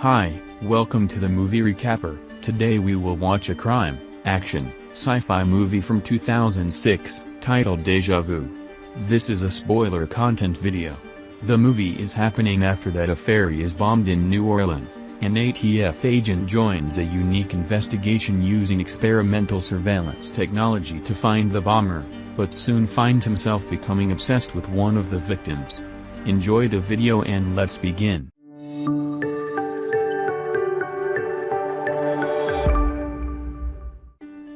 Hi, welcome to the Movie Recapper. Today we will watch a crime, action, sci-fi movie from 2006, titled Deja Vu. This is a spoiler content video. The movie is happening after that a ferry is bombed in New Orleans. An ATF agent joins a unique investigation using experimental surveillance technology to find the bomber, but soon finds himself becoming obsessed with one of the victims. Enjoy the video and let's begin.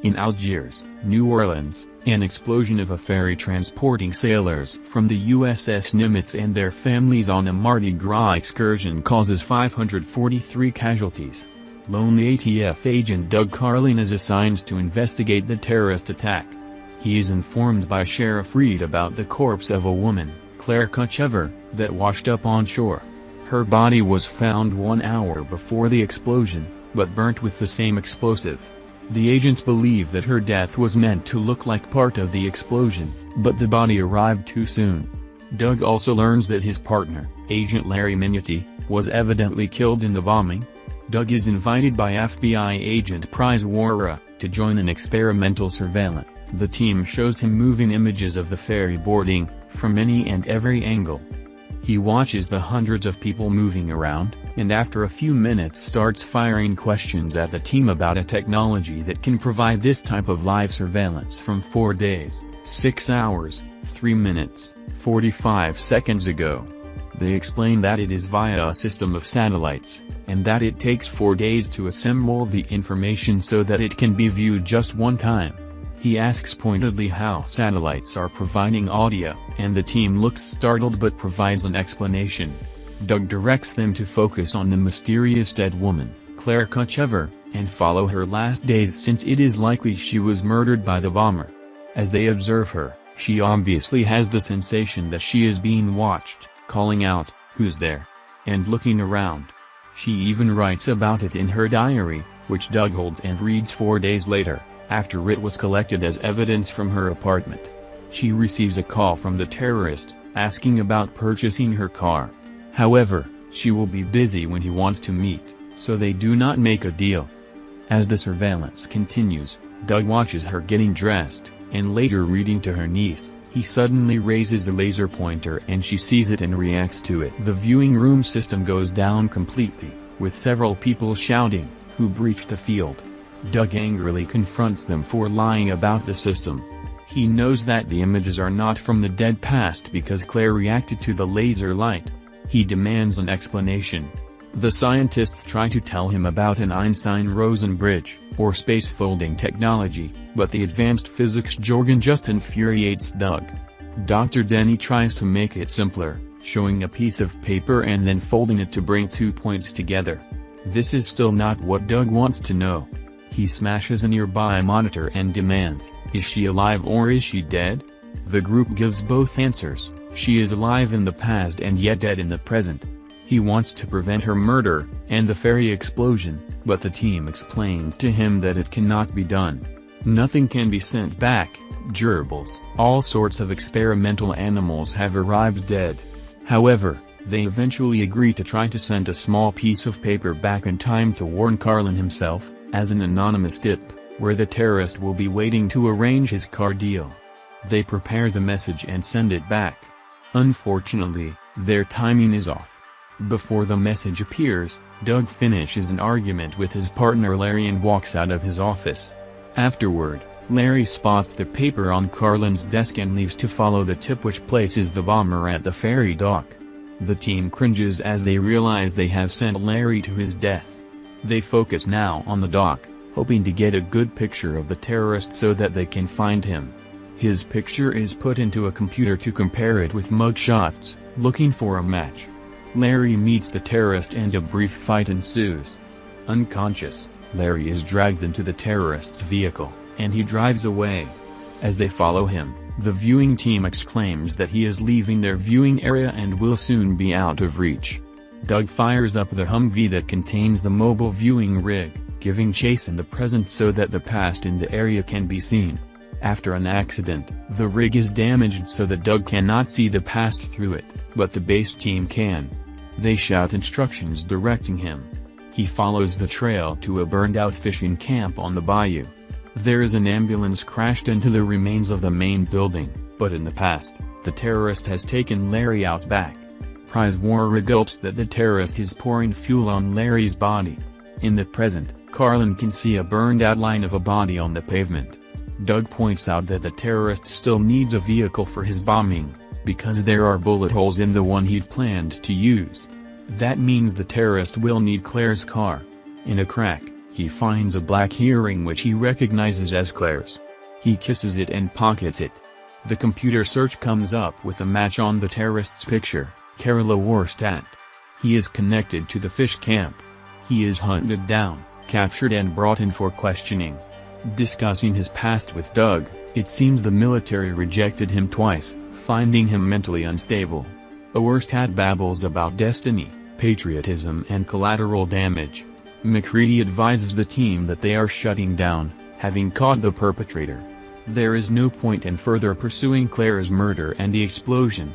In Algiers, New Orleans, an explosion of a ferry transporting sailors from the USS Nimitz and their families on a Mardi Gras excursion causes 543 casualties. Lonely ATF agent Doug Carlin is assigned to investigate the terrorist attack. He is informed by Sheriff Reed about the corpse of a woman, Claire Kuchever, that washed up on shore. Her body was found one hour before the explosion, but burnt with the same explosive. The agents believe that her death was meant to look like part of the explosion, but the body arrived too soon. Doug also learns that his partner, Agent Larry Minuti, was evidently killed in the bombing. Doug is invited by FBI agent Pryzwarra to join an experimental surveillance. The team shows him moving images of the ferry boarding, from any and every angle. He watches the hundreds of people moving around, and after a few minutes starts firing questions at the team about a technology that can provide this type of live surveillance from 4 days, 6 hours, 3 minutes, 45 seconds ago. They explain that it is via a system of satellites, and that it takes 4 days to assemble the information so that it can be viewed just one time. He asks pointedly how satellites are providing audio, and the team looks startled but provides an explanation. Doug directs them to focus on the mysterious dead woman, Claire Kuchever, and follow her last days since it is likely she was murdered by the bomber. As they observe her, she obviously has the sensation that she is being watched, calling out, who's there? And looking around. She even writes about it in her diary, which Doug holds and reads four days later after it was collected as evidence from her apartment. She receives a call from the terrorist, asking about purchasing her car. However, she will be busy when he wants to meet, so they do not make a deal. As the surveillance continues, Doug watches her getting dressed, and later reading to her niece, he suddenly raises the laser pointer and she sees it and reacts to it. The viewing room system goes down completely, with several people shouting, who breached the field. Doug angrily confronts them for lying about the system. He knows that the images are not from the dead past because Claire reacted to the laser light. He demands an explanation. The scientists try to tell him about an Einstein-Rosen bridge, or space folding technology, but the advanced physics jargon just infuriates Doug. Dr. Denny tries to make it simpler, showing a piece of paper and then folding it to bring two points together. This is still not what Doug wants to know. He smashes a nearby monitor and demands, is she alive or is she dead? The group gives both answers, she is alive in the past and yet dead in the present. He wants to prevent her murder, and the ferry explosion, but the team explains to him that it cannot be done. Nothing can be sent back, gerbils, all sorts of experimental animals have arrived dead. However, they eventually agree to try to send a small piece of paper back in time to warn Carlin himself, as an anonymous tip, where the terrorist will be waiting to arrange his car deal. They prepare the message and send it back. Unfortunately, their timing is off. Before the message appears, Doug finishes an argument with his partner Larry and walks out of his office. Afterward, Larry spots the paper on Carlin's desk and leaves to follow the tip which places the bomber at the ferry dock. The team cringes as they realize they have sent Larry to his death. They focus now on the dock, hoping to get a good picture of the terrorist so that they can find him. His picture is put into a computer to compare it with mugshots, looking for a match. Larry meets the terrorist and a brief fight ensues. Unconscious, Larry is dragged into the terrorist's vehicle, and he drives away. As they follow him, the viewing team exclaims that he is leaving their viewing area and will soon be out of reach. Doug fires up the Humvee that contains the mobile viewing rig, giving chase in the present so that the past in the area can be seen. After an accident, the rig is damaged so that Doug cannot see the past through it, but the base team can. They shout instructions directing him. He follows the trail to a burned-out fishing camp on the bayou. There is an ambulance crashed into the remains of the main building, but in the past, the terrorist has taken Larry out back. Pryzwarra gulps that the terrorist is pouring fuel on Larry's body. In the present, Carlin can see a burned outline of a body on the pavement. Doug points out that the terrorist still needs a vehicle for his bombing, because there are bullet holes in the one he'd planned to use. That means the terrorist will need Claire's car. In a crack, he finds a black earring which he recognizes as Claire's. He kisses it and pockets it. The computer search comes up with a match on the terrorist's picture, Carroll Oerstadt. He is connected to the fish camp. He is hunted down, captured and brought in for questioning. Discussing his past with Doug, it seems the military rejected him twice, finding him mentally unstable. Oerstadt babbles about destiny, patriotism and collateral damage. McCready advises the team that they are shutting down, having caught the perpetrator. There is no point in further pursuing Claire's murder and the explosion.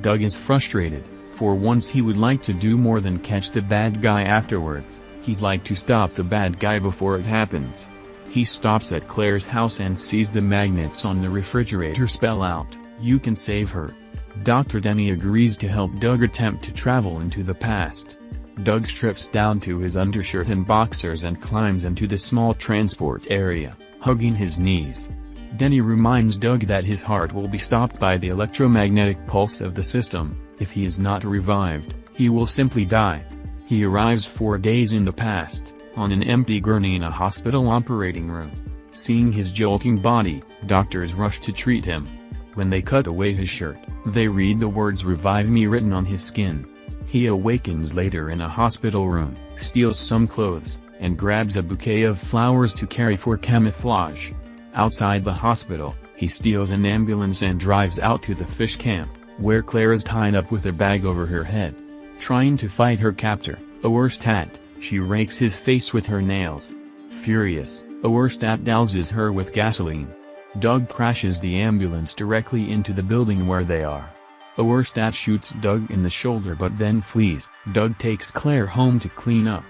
Doug is frustrated, for once he would like to do more than catch the bad guy afterwards, he'd like to stop the bad guy before it happens. He stops at Claire's house and sees the magnets on the refrigerator spell out, you can save her. Dr. Denny agrees to help Doug attempt to travel into the past. Doug strips down to his undershirt and boxers and climbs into the small transport area, hugging his knees. Denny reminds Doug that his heart will be stopped by the electromagnetic pulse of the system, if he is not revived, he will simply die. He arrives four days in the past, on an empty gurney in a hospital operating room. Seeing his jolting body, doctors rush to treat him. When they cut away his shirt, they read the words revive me written on his skin. He awakens later in a hospital room, steals some clothes, and grabs a bouquet of flowers to carry for camouflage. Outside the hospital, he steals an ambulance and drives out to the fish camp, where Claire is tied up with a bag over her head. Trying to fight her captor, Oerstadt, she rakes his face with her nails. Furious, Oerstadt douses her with gasoline. Doug crashes the ambulance directly into the building where they are. Oerstadt shoots Doug in the shoulder but then flees. Doug takes Claire home to clean up.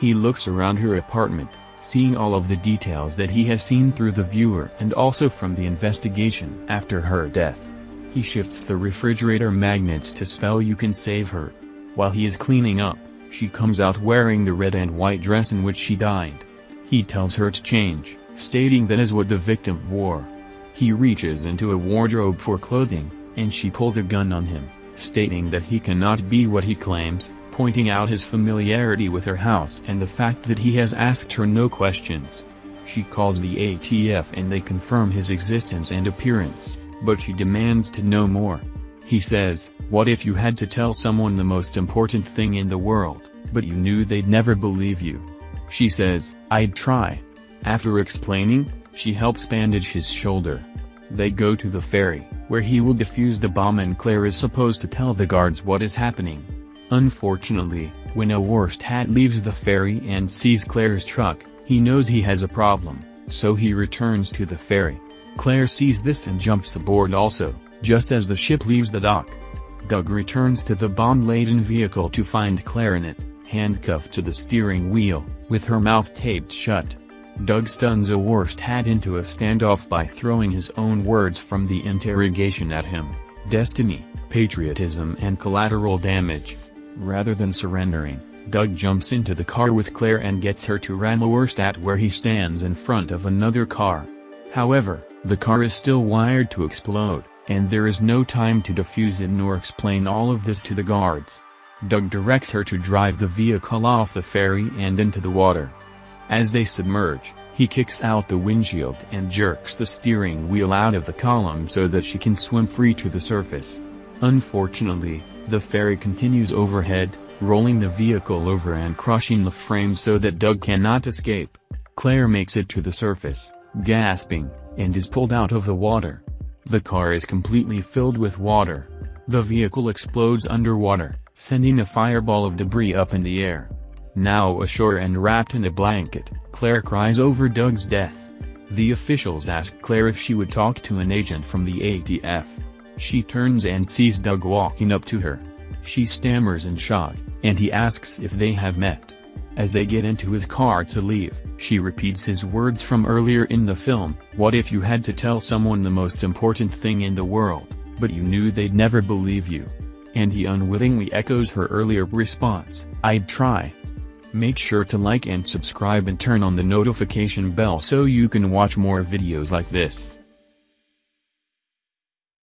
He looks around her apartment, seeing all of the details that he has seen through the viewer and also from the investigation after her death. He shifts the refrigerator magnets to spell you can save her. While he is cleaning up, she comes out wearing the red and white dress in which she died. He tells her to change, stating that is what the victim wore. He reaches into a wardrobe for clothing, and she pulls a gun on him, stating that he cannot be what he claims, pointing out his familiarity with her house and the fact that he has asked her no questions. She calls the ATF and they confirm his existence and appearance, but she demands to know more. He says, what if you had to tell someone the most important thing in the world, but you knew they'd never believe you? She says, I'd try. After explaining, she helps bandage his shoulder. They go to the ferry, where he will defuse the bomb and Claire is supposed to tell the guards what is happening. Unfortunately, when Oerstadt leaves the ferry and sees Claire's truck, he knows he has a problem, so he returns to the ferry. Claire sees this and jumps aboard also, just as the ship leaves the dock. Doug returns to the bomb-laden vehicle to find Claire in it, handcuffed to the steering wheel, with her mouth taped shut. Doug stuns Oerstadt into a standoff by throwing his own words from the interrogation at him, destiny, patriotism and collateral damage. Rather than surrendering, Doug jumps into the car with Claire and gets her to ram Oerstadt where he stands in front of another car. However, the car is still wired to explode, and there is no time to defuse it nor explain all of this to the guards. Doug directs her to drive the vehicle off the ferry and into the water. As they submerge, he kicks out the windshield and jerks the steering wheel out of the column so that she can swim free to the surface. Unfortunately, the ferry continues overhead, rolling the vehicle over and crushing the frame so that Doug cannot escape. Claire makes it to the surface, gasping, and is pulled out of the water. The car is completely filled with water. The vehicle explodes underwater, sending a fireball of debris up in the air. Now ashore and wrapped in a blanket, Claire cries over Doug's death. The officials ask Claire if she would talk to an agent from the ATF. She turns and sees Doug walking up to her. She stammers in shock, and he asks if they have met. As they get into his car to leave, she repeats his words from earlier in the film, what if you had to tell someone the most important thing in the world, but you knew they'd never believe you? And he unwittingly echoes her earlier response, I'd try. Make sure to like and subscribe and turn on the notification bell so you can watch more videos like this.